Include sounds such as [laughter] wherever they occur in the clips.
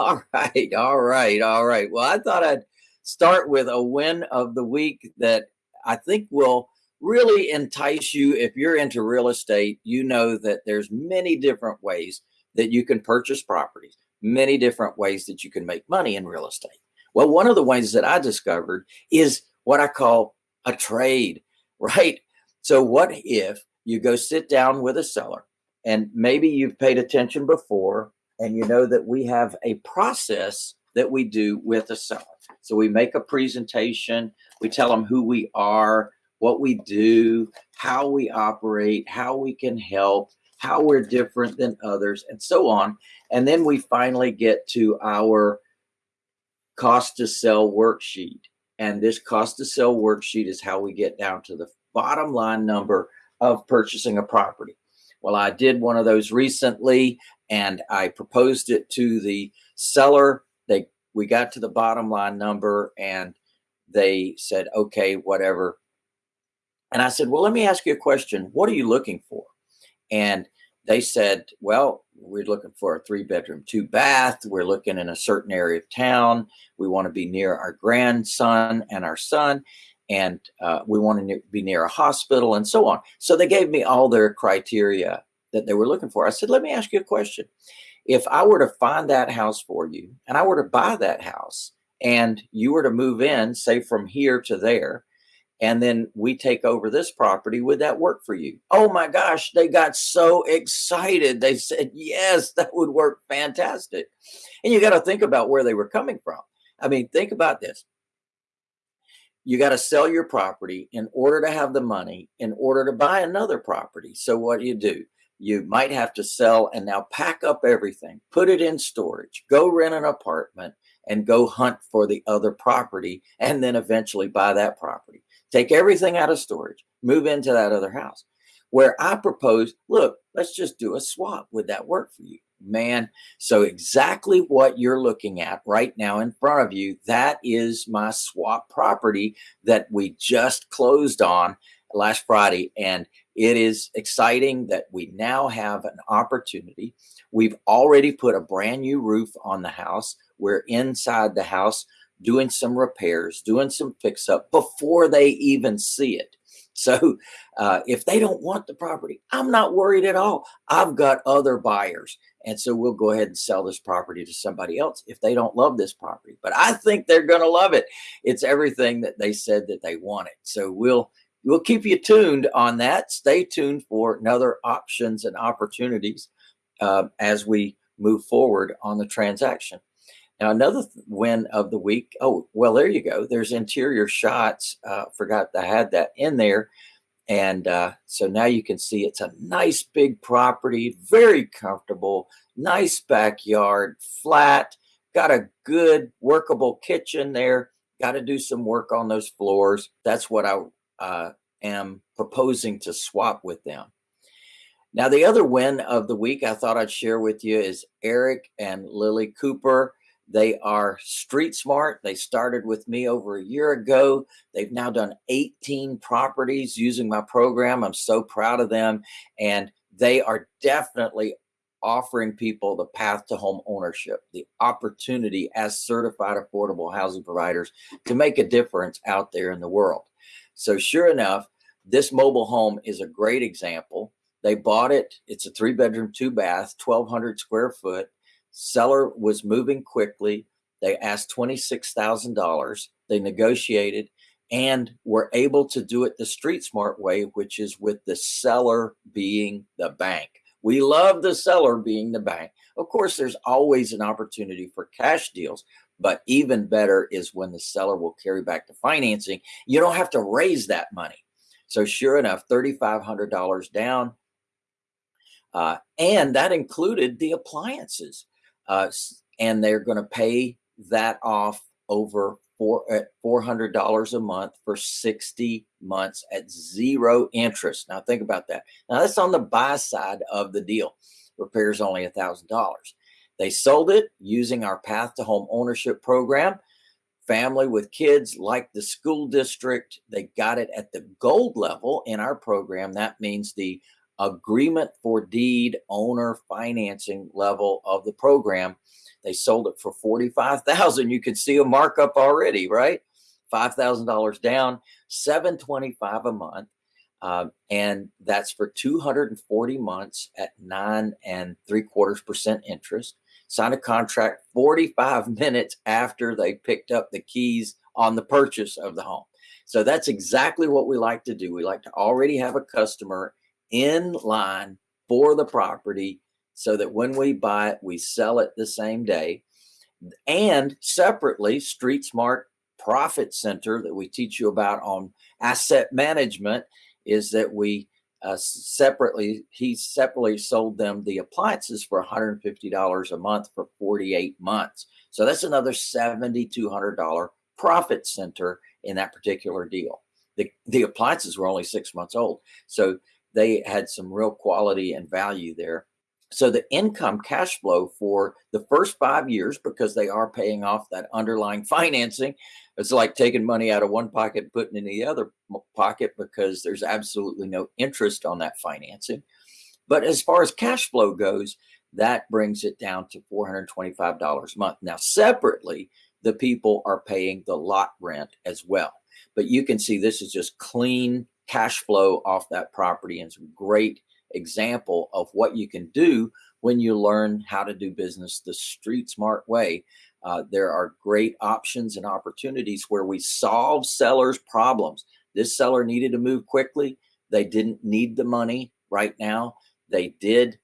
All [laughs] right, all right, all right. Well, I thought I'd start with a win of the week that I think will really entice you if you're into real estate. You know that there's many different ways that you can purchase properties, many different ways that you can make money in real estate. Well, one of the ways that I discovered is what I call a trade, [laughs] right? So, what if you go sit down with a seller and maybe you've paid attention before and you know that we have a process that we do with a seller. So, we make a presentation, we tell them who we are, what we do, how we operate, how we can help, how we're different than others, and so on. And then we finally get to our cost to sell worksheet. And this cost to sell worksheet is how we get down to the bottom line number of purchasing a property. Well, I did one of those recently and I proposed it to the seller. They we got to the bottom line number and they said, okay, whatever. And I said, well, let me ask you a question. What are you looking for? And they said, well, we're looking for a three bedroom, two bath. We're looking in a certain area of town. We want to be near our grandson and our son, and uh, we want to be near a hospital and so on. So they gave me all their criteria that they were looking for. I said, let me ask you a question. If I were to find that house for you and I were to buy that house and you were to move in, say from here to there, and then we take over this property. Would that work for you? Oh my gosh, they got so excited. They said, yes, [laughs] that would work fantastic. And you got to think about where they were coming from. I mean, think about this. You got to sell your property in order to have the money in order to buy another property. So, what do you do? You might have to sell and now pack up everything, put it in storage, go rent an apartment, and go hunt for the other property, and then eventually buy that property take everything out of storage, move into that other house. Where I propose, look, let's just do a swap. Would that work for you? Man, so exactly what you're looking at right now in front of you, that is my swap property that we just closed on last Friday. And it is exciting that we now have an opportunity. We've already put a brand new roof on the house. We're inside the house doing some repairs, doing some fix up before they even see it. [laughs] So uh, if they don't want the property, I'm not worried at all. I've got other buyers. And so we'll go ahead and sell this property to somebody else if they don't love this property. But I think they're going to love it. It's everything that they said that they wanted. So we'll we'll keep you tuned on that. Stay tuned for another options and opportunities uh, as we move forward on the transaction. Now, another win of the week. Oh, well, there you go. There's interior shots. Uh, forgot I had that in there. And uh, so now you can see it's a nice big property, very comfortable, nice backyard, flat, got a good workable kitchen there. Got to do some work on those floors. That's what I uh, am proposing to swap with them. Now, the other win of the week I thought I'd share with you is Eric and Lily Cooper. They are street smart. They started with me over a year ago. They've now done 18 properties using my program. I'm so proud of them. And they are definitely offering people the path to home ownership, the opportunity as certified affordable housing providers to make a difference out there in the world. So, sure enough, this mobile home is a great example. They bought it, it's a three bedroom, two bath, 1,200 square foot Seller was moving quickly. They asked $26,000. They negotiated and were able to do it the street smart way, which is with the seller being the bank. We love the seller being the bank. Of course, there's always an opportunity for cash deals, but even better is when the seller will carry back the financing. You don't have to raise that money. So, sure enough, $3,500 down. Uh, and that included the appliances uh, and they're going to pay that off over four at four hundred dollars a month for sixty months at zero interest. Now think about that. Now that's on the buy side of the deal. Repairs only a thousand dollars. They sold it using our Path to Home Ownership program. Family with kids like the school district, they got it at the gold level in our program. That means the agreement for deed owner financing level of the program. They sold it for 45,000. You can see a markup already, right? $5,000 down, 725 a month. Um, and that's for 240 months at nine and three quarters percent interest. Sign a contract 45 [laughs] minutes after they picked up the keys on the purchase of the home. So that's exactly what we like to do. We like to already have a customer in line for the property so that when we buy it, we sell it the same day. And separately, Street Smart Profit Center that we teach you about on asset management is that we uh, separately, he separately sold them the appliances for $150 a month for 48 months. So that's another $7,200 profit center in that particular deal. The, the appliances were only six months old. So they had some real quality and value there. So the income cash flow for the first five years, because they are paying off that underlying [laughs] financing, it's like taking money out of one pocket putting it in the other pocket because there's absolutely no interest on that financing. But as far as cash flow goes, that brings it down to $425 a month. Now, separately, the people are paying the lot rent as well. But you can see this is just clean cash flow off that property and a great example of what you can do when you learn how to do business the street smart way. Uh, there are great options and opportunities where we solve sellers' problems. This seller needed to move quickly. They didn't need the money right now. They did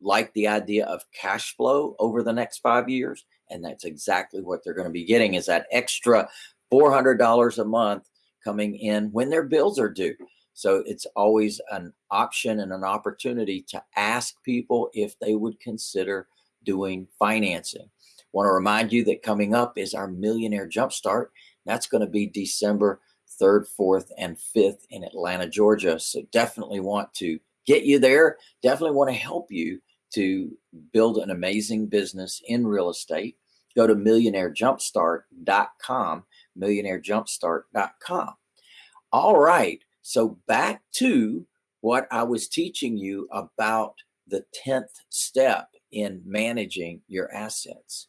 like the idea of cash flow over the next five years. And that's exactly what they're going to be getting is that extra $400 a month coming in when their bills are due. So it's always an option and an opportunity to ask people if they would consider doing financing. Want to remind you that coming up is our Millionaire Jumpstart. That's going to be December 3rd, 4th, and 5th in Atlanta, Georgia. So definitely want to get you there. Definitely want to help you to build an amazing business in real estate. Go to millionairejumpstart.com, millionairejumpstart.com. All right. So back to what I was teaching you about the 10th step in managing your assets.